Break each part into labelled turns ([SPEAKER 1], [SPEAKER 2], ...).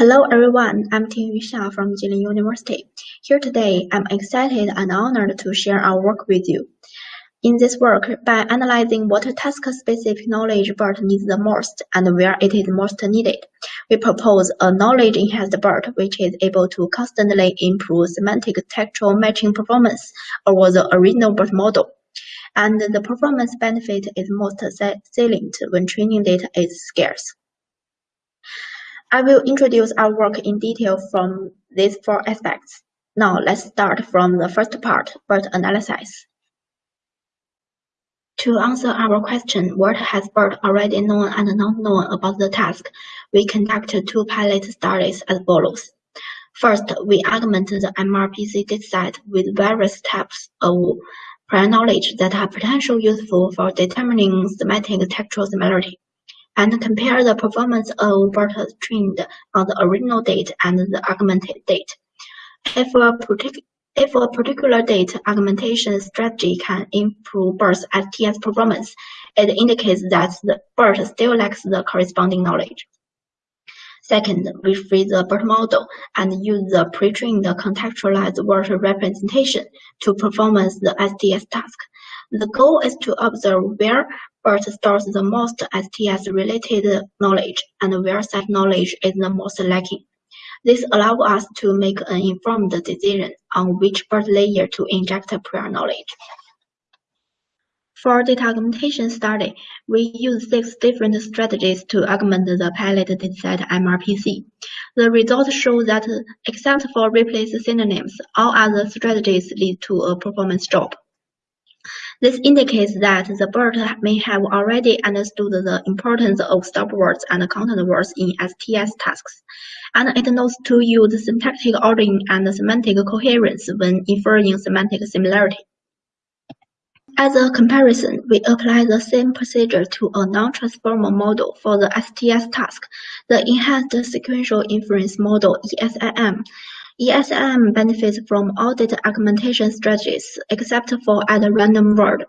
[SPEAKER 1] Hello everyone, I'm Ting Xia from Jilin University. Here today, I'm excited and honored to share our work with you. In this work, by analyzing what task-specific knowledge BERT needs the most and where it is most needed, we propose a knowledge-enhanced BERT which is able to constantly improve semantic textual matching performance over the original BERT model. And the performance benefit is most salient when training data is scarce. I will introduce our work in detail from these four aspects. Now let's start from the first part, BERT analysis. To answer our question, what has BERT already known and not known about the task, we conduct two pilot studies as follows. First, we augment the MRPC dataset with various types of prior knowledge that are potentially useful for determining semantic textual similarity and compare the performance of BERT trained on the original date and the augmented date. If a, if a particular date augmentation strategy can improve BERT's STS performance, it indicates that the BERT still lacks the corresponding knowledge. Second, we free the BERT model and use the pre-trained contextualized word representation to perform the STS task. The goal is to observe where BERT stores the most STS-related knowledge and where such knowledge is the most lacking. This allows us to make an informed decision on which BERT layer to inject prior knowledge. For data augmentation study, we use six different strategies to augment the pilot dataset MRPC. The results show that except for replace synonyms, all other strategies lead to a performance drop. This indicates that the BERT may have already understood the importance of stop words and content words in STS tasks, and it knows to use syntactic ordering and semantic coherence when inferring semantic similarity. As a comparison, we apply the same procedure to a non-transformer model for the STS task, the Enhanced Sequential Inference Model ESIM, ESIM benefits from all data augmentation strategies except for add random word.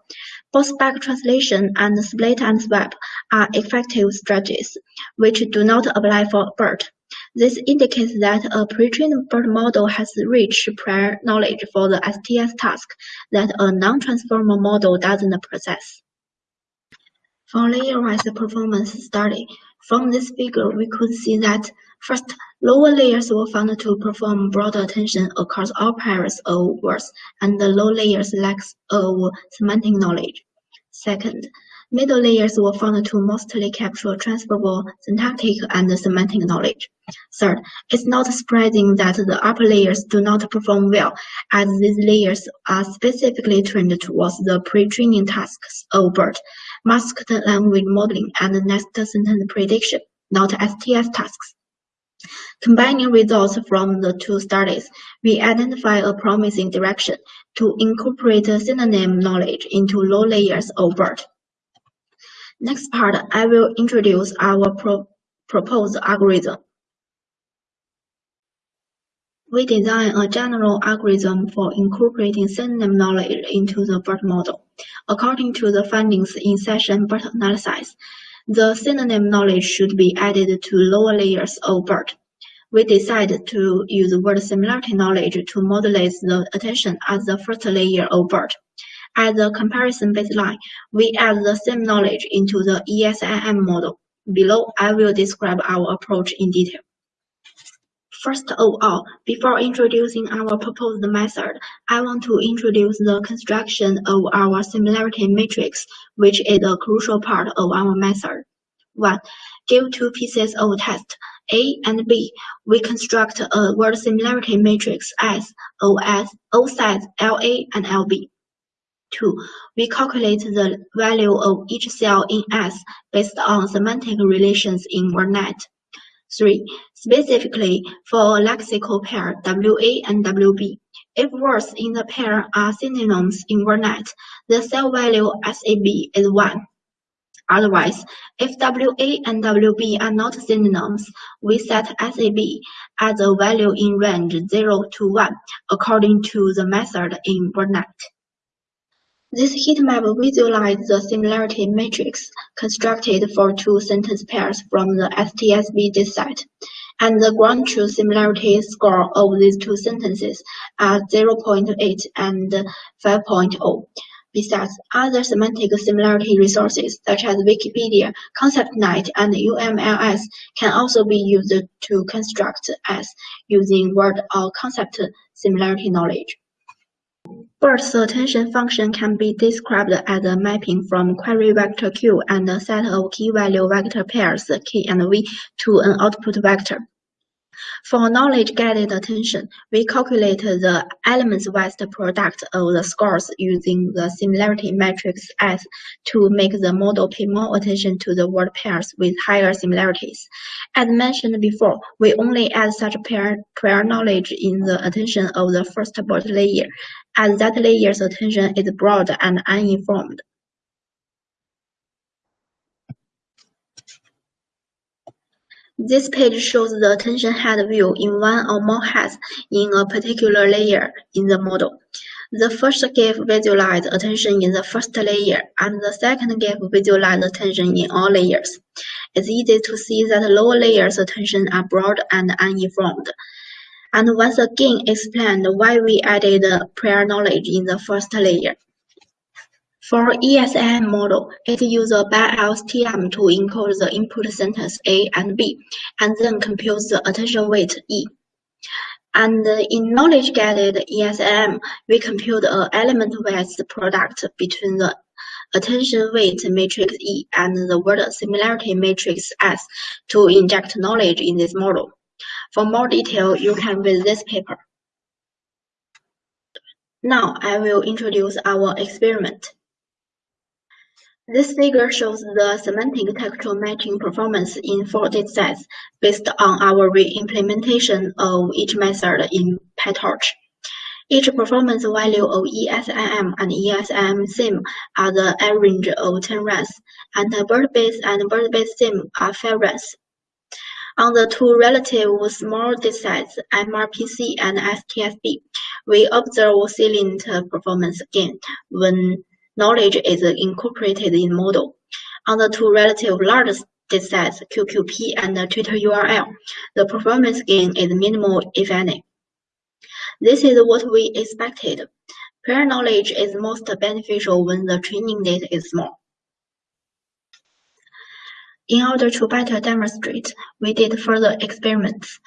[SPEAKER 1] Both back translation and split and swap are effective strategies, which do not apply for BERT. This indicates that a pre-trained BERT model has rich prior knowledge for the STS task that a non-transformer model doesn't possess. For layer-wise performance study, from this figure we could see that First, lower layers were found to perform broader attention across all pairs of words, and the low layers lack of semantic knowledge. Second, middle layers were found to mostly capture transferable syntactic and semantic knowledge. Third, it's not surprising that the upper layers do not perform well, as these layers are specifically trained towards the pre-training tasks of BERT, masked language modeling, and next sentence prediction, not STS tasks. Combining results from the two studies, we identify a promising direction to incorporate synonym knowledge into low layers of BERT. Next part, I will introduce our pro proposed algorithm. We design a general algorithm for incorporating synonym knowledge into the BERT model. According to the findings in session BERT analysis, the synonym knowledge should be added to lower layers of BERT. We decided to use word similarity knowledge to modulate the attention as the first layer of BERT. As a comparison baseline, we add the same knowledge into the ESIM model. Below, I will describe our approach in detail. First of all, before introducing our proposed method, I want to introduce the construction of our similarity matrix, which is a crucial part of our method. 1. Give two pieces of text, A and B. We construct a word similarity matrix S, OS, O size LA and LB. 2. We calculate the value of each cell in S based on semantic relations in WordNet. 3. Specifically, for a lexical pair WA and WB, if words in the pair are synonyms in WordNet, the cell value SAB is 1. Otherwise, if WA and WB are not synonyms, we set SAB as a value in range 0 to 1 according to the method in WordNet. This heat map visualizes the similarity matrix constructed for two sentence pairs from the STSB dataset. and the ground truth similarity score of these two sentences are 0.8 and 5.0. Besides, other semantic similarity resources such as Wikipedia, ConceptNet, and UMLS can also be used to construct S using word or concept similarity knowledge. BERT's attention function can be described as a mapping from query vector Q and a set of key-value vector pairs K and V to an output vector. For knowledge-guided attention, we calculate the elements-wise product of the scores using the similarity matrix S to make the model pay more attention to the word pairs with higher similarities. As mentioned before, we only add such prior, prior knowledge in the attention of the first BERT layer, as that layer's attention is broad and uninformed. This page shows the attention head view in one or more heads in a particular layer in the model. The first GIF visualizes attention in the first layer, and the second GIF visualizes attention in all layers. It's easy to see that lower layers' attention are broad and uninformed. And once again explained why we added prior knowledge in the first layer. For ESIM model, it uses a BiLSTM to encode the input sentence A and B, and then computes the attention weight E. And in knowledge-guided ESIM, we compute an element-wise product between the attention weight matrix E and the word similarity matrix S to inject knowledge in this model. For more detail, you can read this paper. Now I will introduce our experiment. This figure shows the semantic textual matching performance in four datasets based on our re-implementation of each method in PyTorch. Each performance value of ESIM and ESIM sim are the average of 10 ranks, and BERT-based and BERT-based sim are 5 ranks. On the two relative small datasets, MRPC and STSB, we observe salient performance gain when knowledge is incorporated in model. On the two relative large datasets, QQP and Twitter URL, the performance gain is minimal if any. This is what we expected. Prior knowledge is most beneficial when the training data is small. In order to better demonstrate, we did further experiments.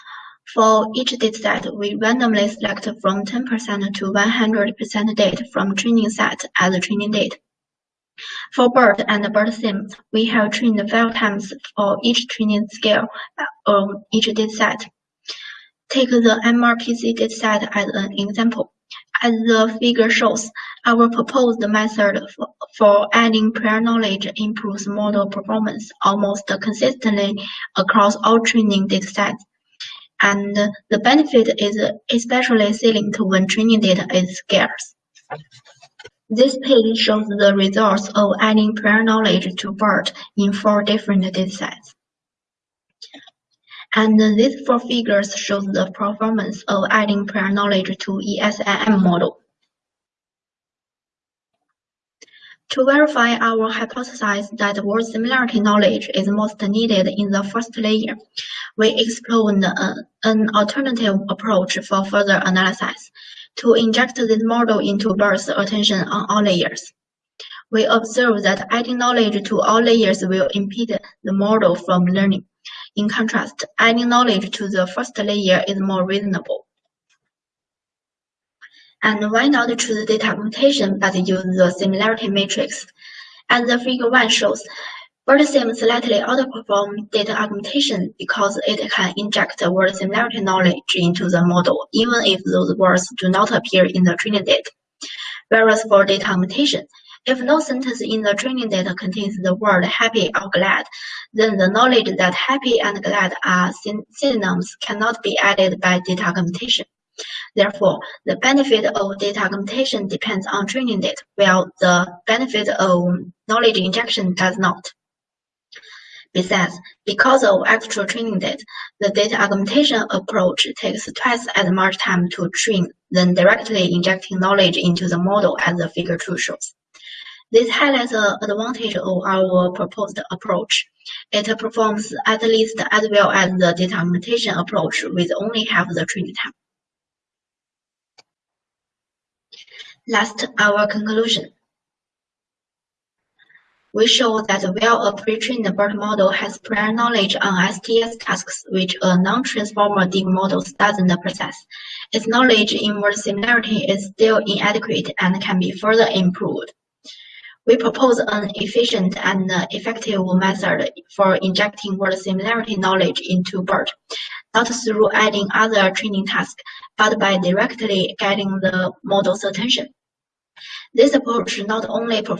[SPEAKER 1] For each dataset, we randomly select from 10% to 100% data from training set as training data. For BERT and BERT-SIM, we have trained five times for each training scale on each dataset. Take the MRPC dataset as an example. As the figure shows, our proposed method for, for adding prior knowledge improves model performance almost consistently across all training datasets and the benefit is especially salient when training data is scarce. This page shows the results of adding prior knowledge to BERT in four different datasets. And these four figures show the performance of adding prior knowledge to ESIM model. To verify our hypothesis that word similarity knowledge is most needed in the first layer, we explored uh, an alternative approach for further analysis to inject this model into BERT's attention on all layers. We observe that adding knowledge to all layers will impede the model from learning. In contrast, adding knowledge to the first layer is more reasonable. And why not choose data augmentation but use the similarity matrix? As the figure 1 shows, BERT-SIM slightly outperforms data augmentation because it can inject word similarity knowledge into the model, even if those words do not appear in the training data. Whereas for data augmentation, if no sentence in the training data contains the word happy or glad, then the knowledge that happy and glad are synonyms cannot be added by data augmentation. Therefore, the benefit of data augmentation depends on training data, while the benefit of knowledge injection does not. Besides, because of extra training data, the data augmentation approach takes twice as much time to train than directly injecting knowledge into the model as the figure 2 shows. This highlights the advantage of our proposed approach. It performs at least as well as the data augmentation approach with only half the training time. Last, our conclusion. We show that while a pre-trained BERT model has prior knowledge on STS tasks which a non-transformer deep model doesn't possess, its knowledge in word similarity is still inadequate and can be further improved. We propose an efficient and uh, effective method for injecting word similarity knowledge into BERT, not through adding other training tasks, but by directly getting the model's attention. This approach not only